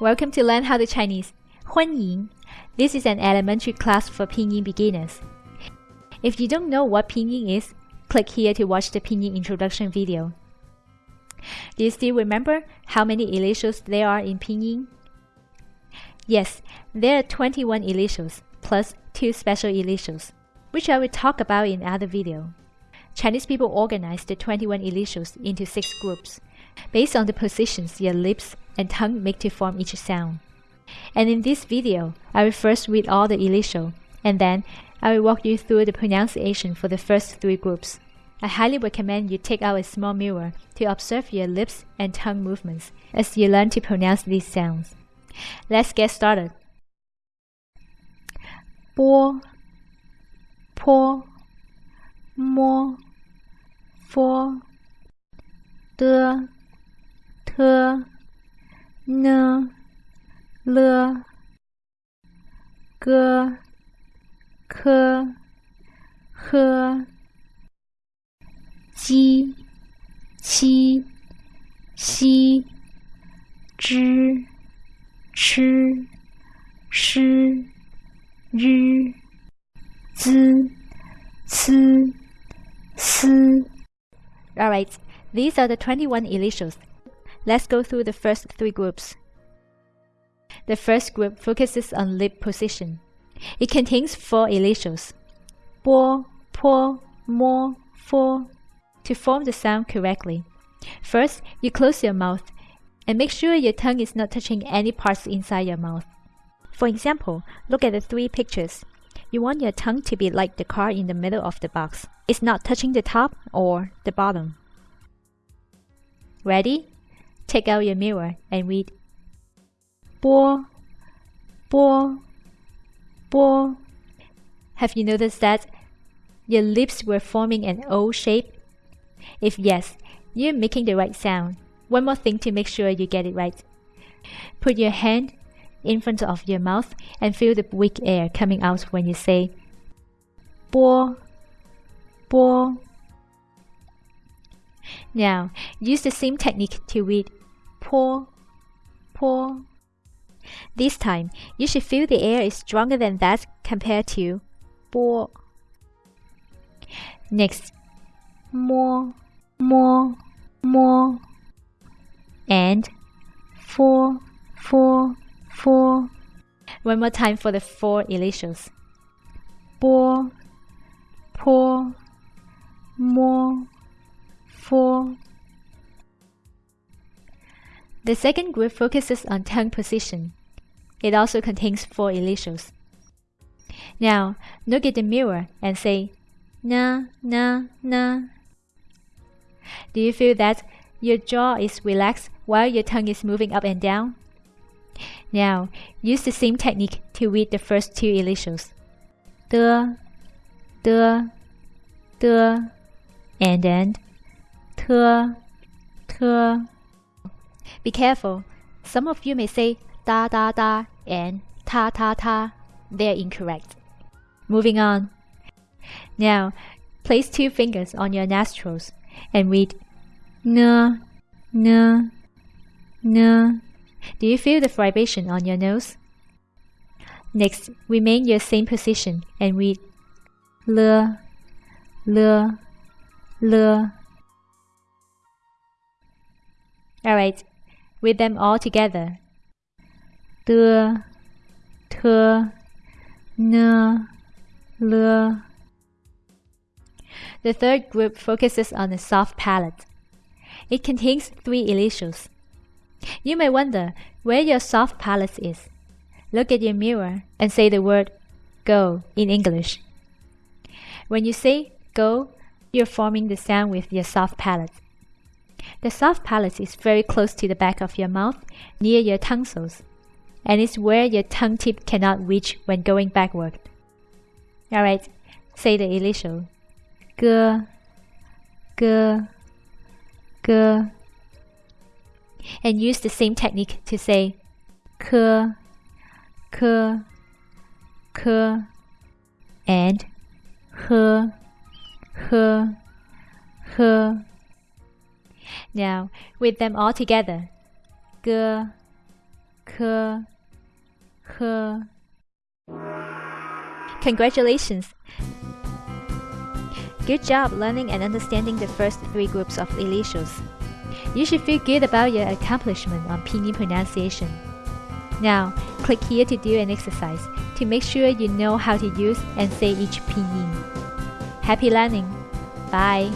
Welcome to Learn How to Chinese. 欢迎 This is an elementary class for Pinyin beginners. If you don't know what Pinyin is, click here to watch the Pinyin introduction video. Do you still remember how many initials there are in Pinyin? Yes, there are 21 initials plus two special initials, which I will talk about in other video. Chinese people organized the 21 initials into six groups. Based on the positions your lips and tongue make to form each sound. And in this video, I will first read all the initial, and then I will walk you through the pronunciation for the first three groups. I highly recommend you take out a small mirror to observe your lips and tongue movements as you learn to pronounce these sounds. Let's get started. Bo, po, mo. 佛、的、特、呢、了、个、科、呵、鸡、七、西、之、吃、诗、日、滋、呲、斯. Alright, these are the 21 initials. Let's go through the first three groups. The first group focuses on lip position. It contains four initials. Bo, po, mo, fo. To form the sound correctly. First, you close your mouth and make sure your tongue is not touching any parts inside your mouth. For example, look at the three pictures. You want your tongue to be like the card in the middle of the box. It's not touching the top or the bottom. Ready? Take out your mirror and read 波波波 Have you noticed that your lips were forming an O shape? If yes, you're making the right sound. One more thing to make sure you get it right. Put your hand in front of your mouth and feel the weak air coming out when you say bo bo. Now, use the same technique to read po po. This time, you should feel the air is stronger than that compared to bo. Next, mo, mo, mo, and fo, fo fo. One more time for the four initials. 波, po, mo, fo. The second group focuses on tongue position. It also contains four initials. Now, look at the mirror and say na, na, na. Do you feel that your jaw is relaxed while your tongue is moving up and down? Now, use the same technique to read the first two initials. De, de, de, and then te, te. Be careful. Some of you may say da da da and ta ta ta. They're incorrect. Moving on. Now, place two fingers on your nostrils and read n, n, n. Do you feel the vibration on your nose? Next, remain your same position and read l, l, l. Alright, read them all together de, te, ne, le. The third group focuses on the soft palate. It contains three initials. You may wonder where your soft palate is. Look at your mirror and say the word go in English. When you say go, you're forming the sound with your soft palate. The soft palate is very close to the back of your mouth, near your tonsils and it's where your tongue tip cannot reach when going backward. Alright, say the initial. G, G, G. And use the same technique to say K, K, K, and H, H, H. Now, with them all together. G, k, h. Congratulations! Good job learning and understanding the first three groups of initials. You should feel good about your accomplishment on pinyin pronunciation. Now, click here to do an exercise to make sure you know how to use and say each pinyin. Happy learning! Bye!